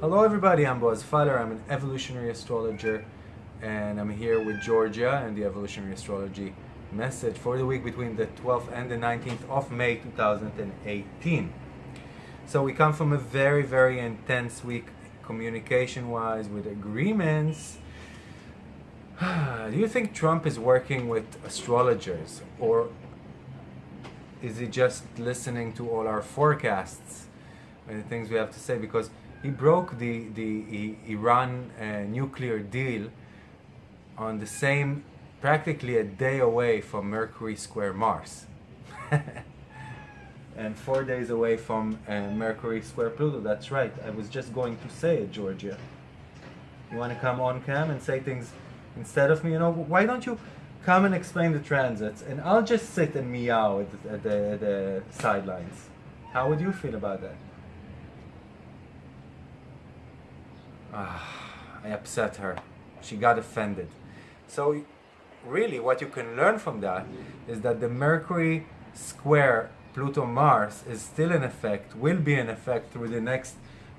Hello everybody, I'm Boaz Fyler, I'm an evolutionary astrologer and I'm here with Georgia and the evolutionary astrology message for the week between the 12th and the 19th of May 2018. So we come from a very, very intense week communication-wise with agreements. Do you think Trump is working with astrologers or is he just listening to all our forecasts and the things we have to say? Because he broke the, the Iran uh, nuclear deal on the same, practically a day away from Mercury square Mars. and four days away from uh, Mercury square Pluto. That's right. I was just going to say it, Georgia. You want to come on cam and say things instead of me? You know, why don't you come and explain the transits and I'll just sit and meow at the, at the, at the sidelines. How would you feel about that? Ah, I upset her. She got offended. So really what you can learn from that is that the Mercury square Pluto Mars is still in effect, will be in effect through the next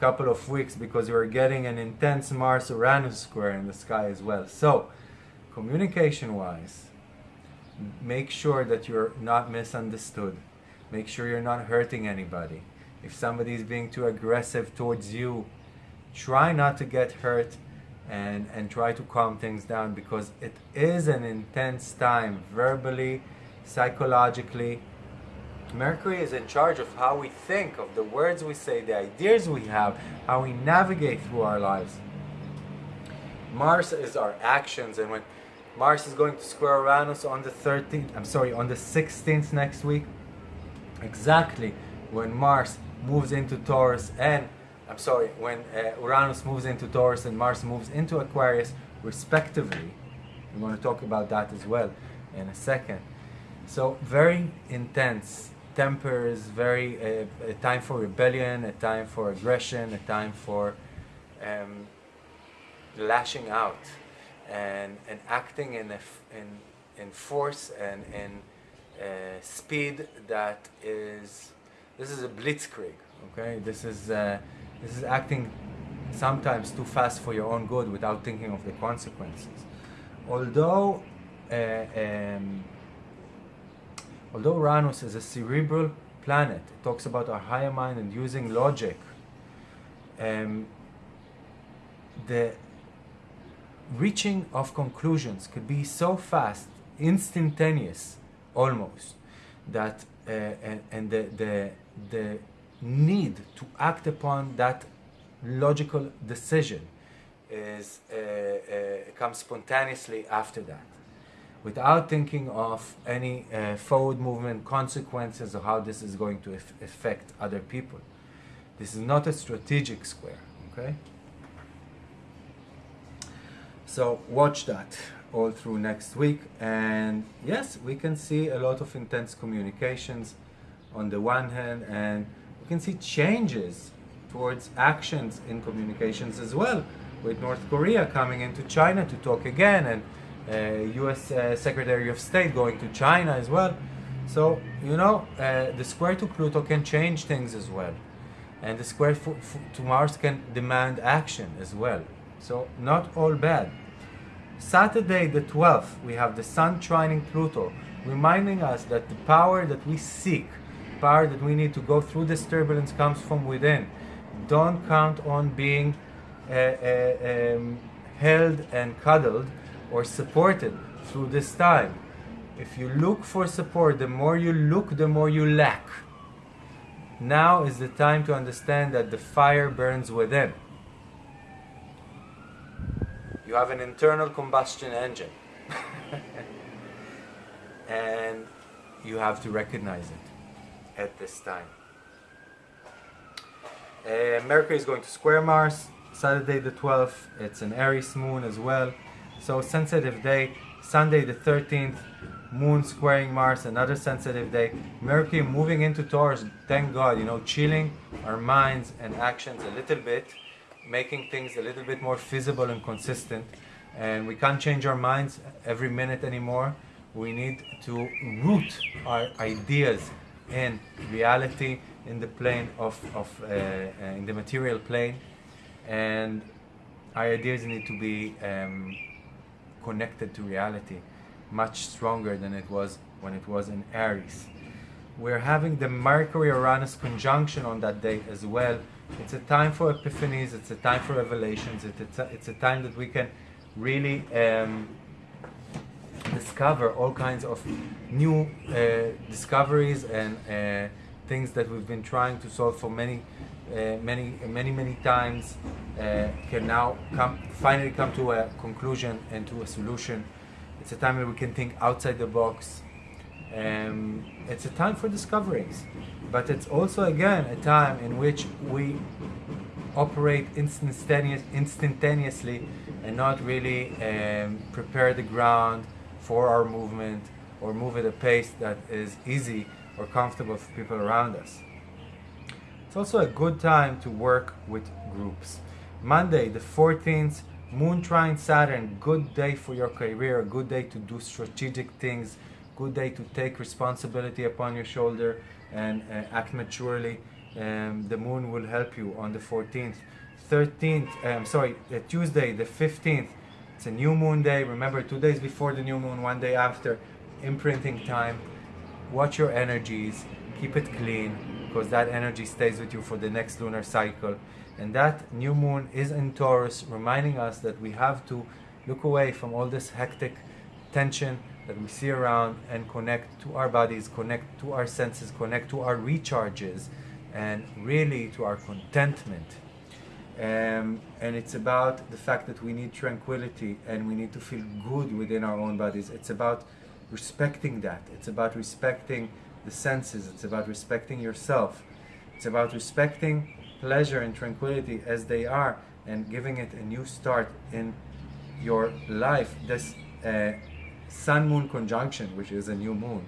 couple of weeks because you're getting an intense Mars Uranus square in the sky as well. So communication wise, make sure that you're not misunderstood. Make sure you're not hurting anybody. If somebody is being too aggressive towards you, try not to get hurt and, and try to calm things down because it is an intense time verbally, psychologically. Mercury is in charge of how we think, of the words we say, the ideas we have, how we navigate through our lives. Mars is our actions and when Mars is going to square Uranus on the 13th, I'm sorry, on the 16th next week, exactly when Mars moves into Taurus and I'm sorry, when uh, Uranus moves into Taurus and Mars moves into Aquarius, respectively. We're going to talk about that as well in a second. So very intense tempers, very uh, a time for rebellion, a time for aggression, a time for um, lashing out and, and acting in, a, in, in force and in uh, speed that is, this is a blitzkrieg, okay? This is uh, this is acting sometimes too fast for your own good without thinking of the consequences. Although, uh, um, although Uranus is a cerebral planet, it talks about our higher mind and using logic, um, the reaching of conclusions could be so fast, instantaneous almost, that uh, and, and the, the, the need to act upon that logical decision is uh, uh, comes spontaneously after that without thinking of any uh, forward movement consequences of how this is going to affect other people. This is not a strategic square okay? So watch that all through next week and yes we can see a lot of intense communications on the one hand and we can see changes towards actions in communications as well, with North Korea coming into China to talk again, and U.S. Uh, Secretary of State going to China as well. So, you know, uh, the square to Pluto can change things as well. And the square to Mars can demand action as well. So, not all bad. Saturday the 12th, we have the Sun trining Pluto, reminding us that the power that we seek power that we need to go through this turbulence comes from within. Don't count on being uh, uh, um, held and cuddled or supported through this time. If you look for support, the more you look, the more you lack. Now is the time to understand that the fire burns within. You have an internal combustion engine. and you have to recognize it at this time. Uh, Mercury is going to square Mars, Saturday the 12th, it's an Aries moon as well. So sensitive day, Sunday the 13th, Moon squaring Mars, another sensitive day. Mercury moving into Taurus, thank God, you know, chilling our minds and actions a little bit, making things a little bit more feasible and consistent. And we can't change our minds every minute anymore. We need to root our ideas in reality, in the plane of, of uh, uh, in the material plane. And our ideas need to be um, connected to reality much stronger than it was when it was in Aries. We're having the Mercury Uranus conjunction on that day as well. It's a time for epiphanies, it's a time for revelations, it's a, it's a time that we can really um, discover all kinds of new uh, discoveries and uh, things that we've been trying to solve for many, uh, many, many, many times uh, can now come finally come to a conclusion and to a solution. It's a time where we can think outside the box. Um, it's a time for discoveries, but it's also again a time in which we operate instantaneous, instantaneously and not really um, prepare the ground for our movement or move at a pace that is easy or comfortable for people around us. It's also a good time to work with groups. Monday, the 14th, Moon trine Saturn, good day for your career, good day to do strategic things, good day to take responsibility upon your shoulder and uh, act maturely. Um, the moon will help you on the 14th. 13th, um, sorry, uh, Tuesday, the 15th, it's a new moon day. Remember, two days before the new moon, one day after, imprinting time. Watch your energies, keep it clean, because that energy stays with you for the next lunar cycle. And that new moon is in Taurus, reminding us that we have to look away from all this hectic tension that we see around and connect to our bodies, connect to our senses, connect to our recharges, and really to our contentment. Um, and it's about the fact that we need tranquility and we need to feel good within our own bodies. It's about respecting that. It's about respecting the senses. It's about respecting yourself. It's about respecting pleasure and tranquility as they are and giving it a new start in your life. This uh, sun moon conjunction, which is a new moon,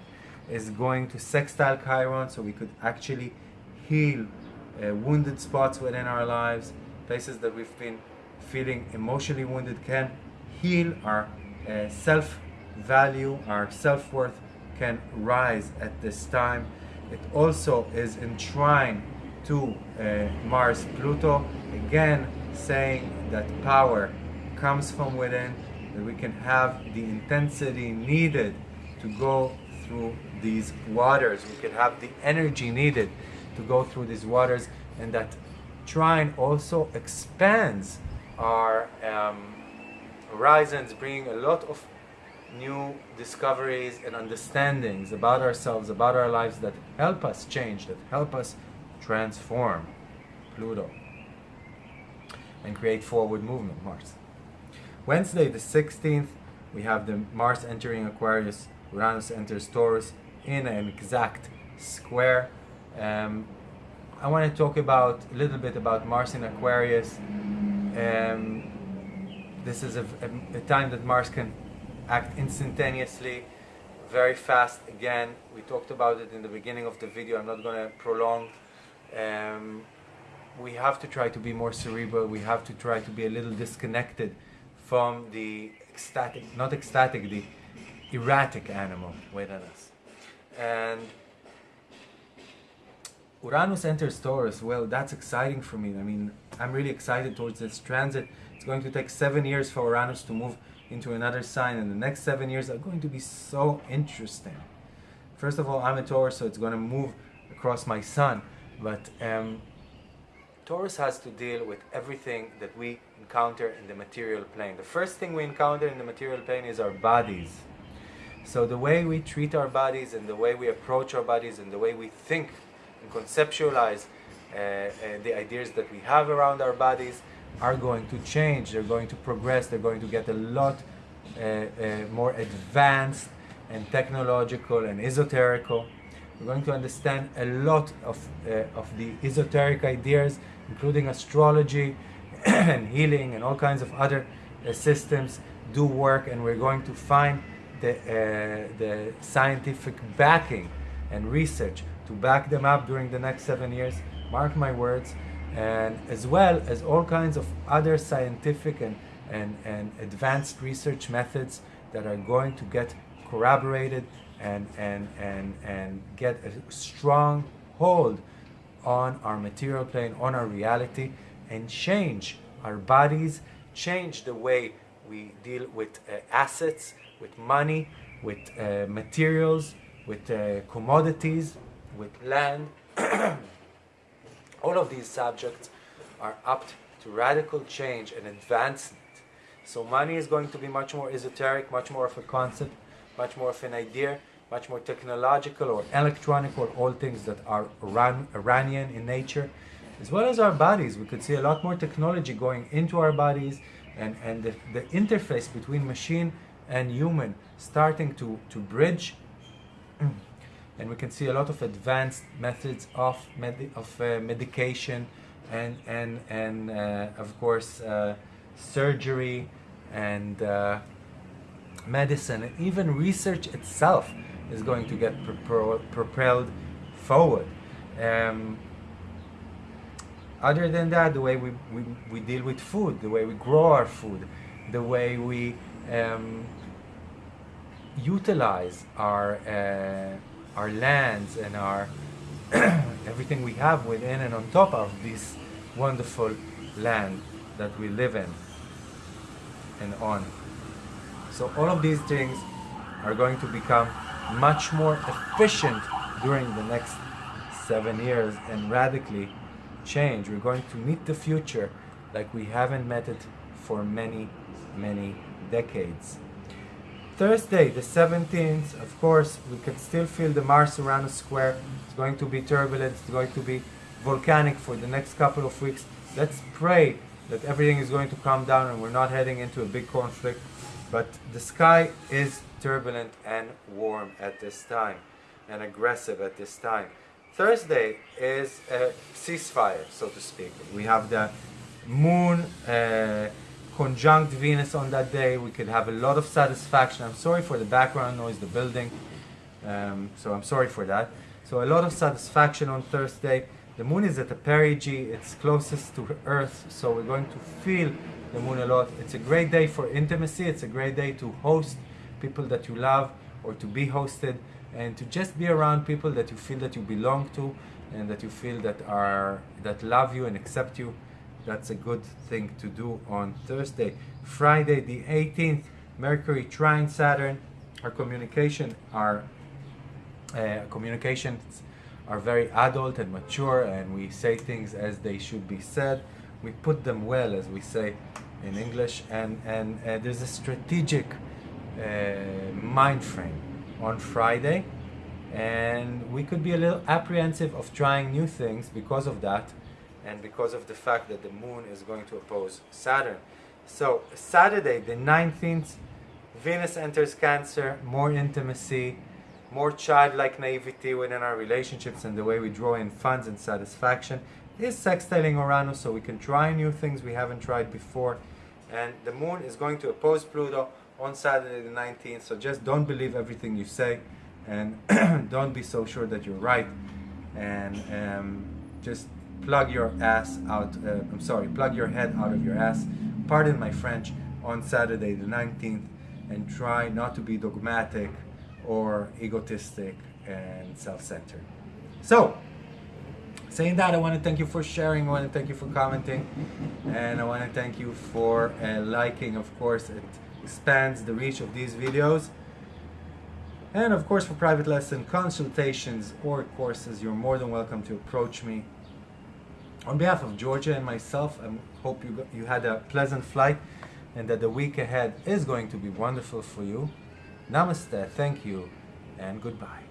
is going to sextile Chiron so we could actually heal uh, wounded spots within our lives, places that we've been feeling emotionally wounded, can heal our uh, self value, our self worth can rise at this time. It also is in trine to uh, Mars Pluto, again saying that power comes from within, that we can have the intensity needed to go through these waters. We can have the energy needed to go through these waters, and that trine also expands our um, horizons, bringing a lot of new discoveries and understandings about ourselves, about our lives that help us change, that help us transform Pluto and create forward movement, Mars. Wednesday the 16th, we have the Mars entering Aquarius, Uranus enters Taurus in an exact square. Um, I want to talk about a little bit about Mars in Aquarius. Um, this is a, a, a time that Mars can act instantaneously, very fast. Again, we talked about it in the beginning of the video. I'm not going to prolong um, we have to try to be more cerebral. We have to try to be a little disconnected from the ecstatic, not ecstatic, the erratic animal within us. And Uranus enters Taurus. Well, that's exciting for me. I mean, I'm really excited towards this transit. Going to take seven years for Uranus to move into another sign, and the next seven years are going to be so interesting. First of all, I'm a Taurus, so it's going to move across my sun. But um, Taurus has to deal with everything that we encounter in the material plane. The first thing we encounter in the material plane is our bodies. So the way we treat our bodies and the way we approach our bodies and the way we think and conceptualize uh, uh, the ideas that we have around our bodies are going to change. They're going to progress. They're going to get a lot uh, uh more advanced and technological and esoterical. We're going to understand a lot of, uh, of the esoteric ideas, including astrology and healing and all kinds of other uh, systems do work and we're going to find the, uh, the scientific backing and research to back them up during the next seven years. Mark my words. And as well as all kinds of other scientific and, and, and advanced research methods that are going to get corroborated and, and, and, and get a strong hold on our material plane, on our reality, and change our bodies, change the way we deal with uh, assets, with money, with uh, materials, with uh, commodities, with land. All of these subjects are up to radical change and advancement. So money is going to be much more esoteric, much more of a concept, much more of an idea, much more technological or electronic or all things that are Iran Uranian in nature, as well as our bodies. We could see a lot more technology going into our bodies and, and the, the interface between machine and human starting to, to bridge. And we can see a lot of advanced methods of, med of uh, medication and, and, and uh, of course, uh, surgery and uh, medicine, and even research itself is going to get propelled forward. Um, other than that, the way we, we, we deal with food, the way we grow our food, the way we um, utilize our, uh, our lands and our everything we have within and on top of this wonderful land that we live in and on. So all of these things are going to become much more efficient during the next seven years and radically change. We're going to meet the future like we haven't met it for many, many decades. Thursday, the 17th, of course, we can still feel the Mars around Uranus square. It's going to be turbulent, it's going to be volcanic for the next couple of weeks. Let's pray that everything is going to calm down and we're not heading into a big conflict. But the sky is turbulent and warm at this time and aggressive at this time. Thursday is a ceasefire, so to speak. We have the moon uh, conjunct Venus on that day. We could have a lot of satisfaction. I'm sorry for the background noise, the building. Um, so I'm sorry for that. So a lot of satisfaction on Thursday. The moon is at the perigee. It's closest to Earth, so we're going to feel the moon a lot. It's a great day for intimacy. It's a great day to host people that you love or to be hosted and to just be around people that you feel that you belong to and that you feel that are that love you and accept you that's a good thing to do on Thursday. Friday the 18th Mercury trine Saturn. Our communication our uh, communications are very adult and mature and we say things as they should be said. We put them well as we say in English and and uh, there's a strategic uh, mind frame on Friday and we could be a little apprehensive of trying new things because of that and because of the fact that the moon is going to oppose Saturn. So Saturday the 19th Venus enters Cancer, more intimacy, more childlike naivety within our relationships and the way we draw in funds and satisfaction is sextiling Uranus so we can try new things we haven't tried before and the moon is going to oppose Pluto on Saturday the 19th. So just don't believe everything you say and don't be so sure that you're right. And um, just plug your ass out, uh, I'm sorry, plug your head out of your ass, pardon my French, on Saturday the 19th and try not to be dogmatic or egotistic and self-centered. So, saying that, I want to thank you for sharing, I want to thank you for commenting, and I want to thank you for uh, liking, of course, it expands the reach of these videos. And of course for private lesson consultations or courses, you're more than welcome to approach me. On behalf of Georgia and myself, I hope you, you had a pleasant flight and that the week ahead is going to be wonderful for you. Namaste, thank you, and goodbye.